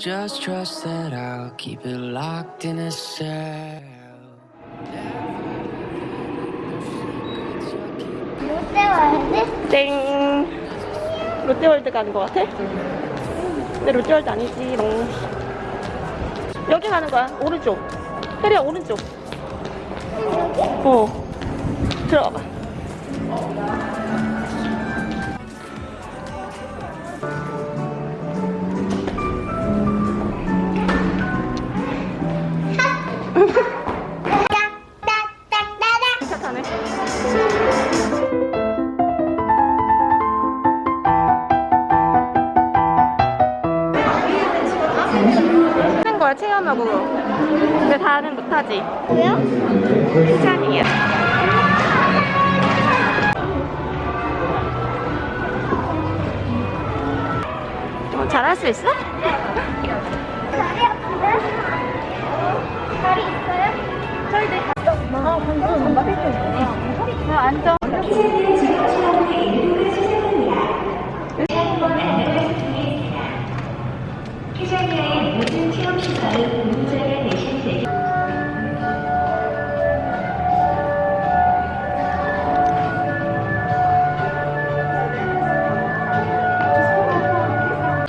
Just trust that I'll keep it locked in a cell. 롯데월드? 땡 롯데월드 가는 것 같아? 근데 롯데월드 아니지 롱 여기 가는 거야 오른쪽 혜리야 오른쪽 어 들어가봐 체험하고 근데 다는 못하지 뭐야? 시간이야 어, 잘할 수 있어? 다리 아픈데? 다리 있어요? 저희도 아 방금 전박했거 어, 앉아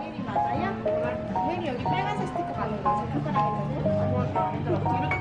혜리 맞아요? 혜리 여기 빨간색 스티커 가는 거지? 손가락에는? 아무것도 안 들어.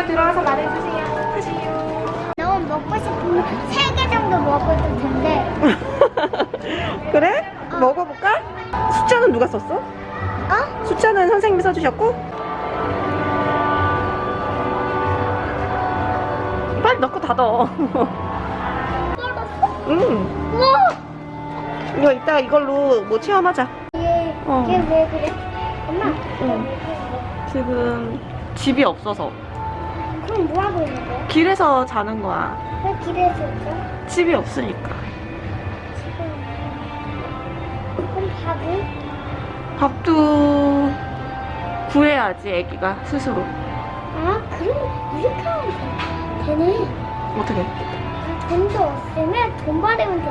보이면 들어와서 말해주세요. 하시요. 너무 먹고 싶으면 3개 정도 먹어도 된대 그래? 먹어볼까? 숫자는 누가 썼어? 어? 숫자는 선생님이 써주셨고 빨리 넣고 닫어? 응 우와 이거 이따 이걸로 뭐 체험하자 얘, 어. 얘왜 그래? 엄마 응. 지금 집이 없어서 그럼 뭐 하고 있는 거야? 길에서 자는 거야 왜 길에서 있어? 집이 없으니까 그럼 밥은? 밥도 구해야지 애기가 스스로 아 그럼 이렇게 하면 돼. 되네 어떻게 아, 돈도 없으면 돈 받으면 돼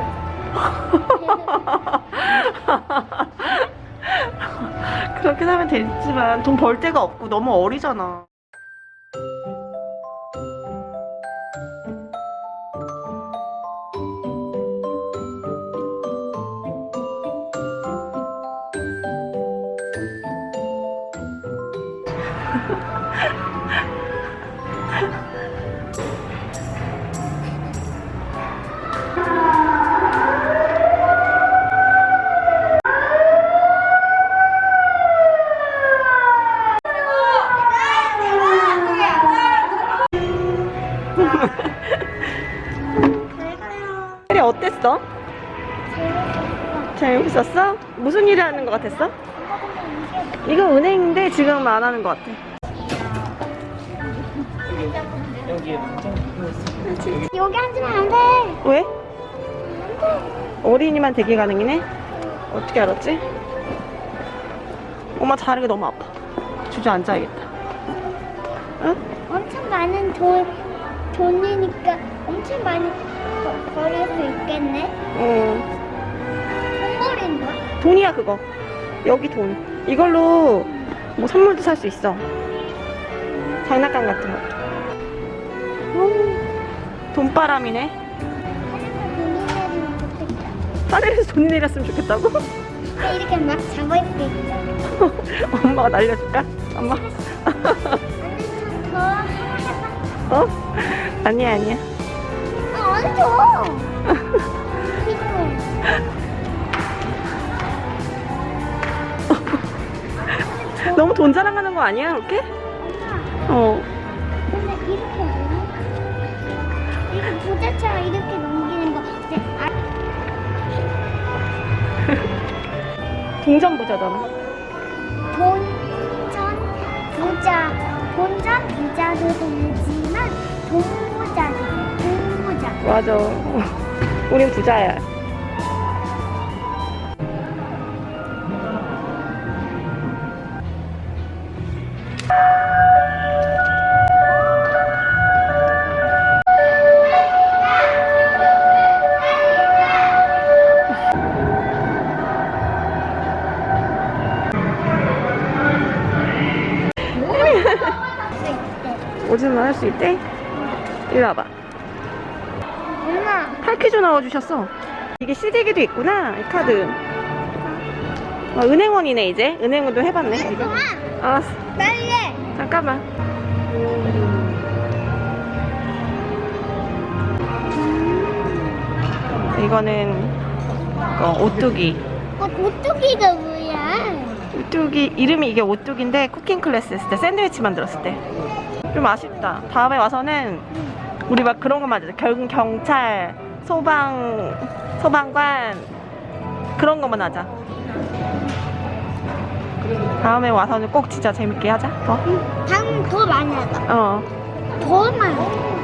그렇게 하면 되지만 돈 벌 데가 없고 너무 어리잖아 어땠어? 재밌었어? 무슨 일을 하는 것 같았어? 이거 은행인데 지금 안 하는 것 같아 여기 앉으면 안돼 왜? 어린이만 대기 가능이네? 어떻게 알았지? 엄마 다리가 너무 아파 주저앉아야겠다 어? 엄청 많은 돈, 돈이니까 엄청 많이 버- 버릴 수 있겠네. 어. 선물인가? 돈이야 그거. 여기 돈. 이걸로 뭐 선물도 살 수 있어. 장난감 같은 거. 돈바람이네. 하늘에서 돈이 내렸으면 좋겠다고? 이렇게 막수 있어. 엄마가 날려줄까? 엄마. 어? 아니야 아니야. 아, 언니 줘. 너무 돈 자랑하는 거 아니야 그렇게? 엄마, 어. 근데 이렇게 뭐야? 이렇게 부자처럼 이렇게 넘기는 거. 근데 아, 동전 부자잖아. 돈전 부자, 돈전 부자도 되지만 돈 부자도 돼. 돈부자. 맞아. 우린 부자야. 오줌을 할수 있대? 이리 와봐. 엄마, 8퀴즈 넣어주셨어. 이게 CD기도 있구나, 이 카드. 어, 은행원이네, 이제. 은행원도 해봤네. 이거. 엄마, 알았어. 잠깐만. 이거는 어, 오뚜기. 어, 오뚜기가 뭐야? 오뚜기 이름이 이게 오뚜기인데 쿠킹 클래스 했을 때 샌드위치 만들었을 때 좀 아쉽다. 다음에 와서는 우리 막 그런 거 만들자. 경, 경찰, 소방, 소방관 그런 것만 하자. 다음에 와서는 꼭 진짜 재밌게 하자. 더? 당더 많이 하다. 어, 더 많이.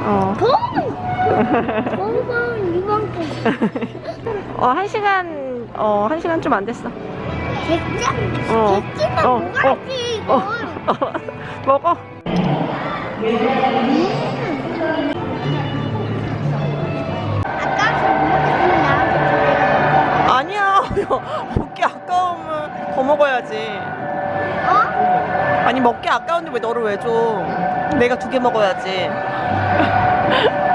어. 더 많이. 더 많이 이만큼. 어, 한 시간, 어, 한 시간 좀 안 됐어. 됐지? 어. 됐지만 어, 뭐가지 어. 먹어. 아까서 못 먹었으면 나한테 주래. 아니야. 더 먹어야지. 어? 아니, 먹기 아까운데 왜 너를 왜 줘? 내가 두 개 먹어야지.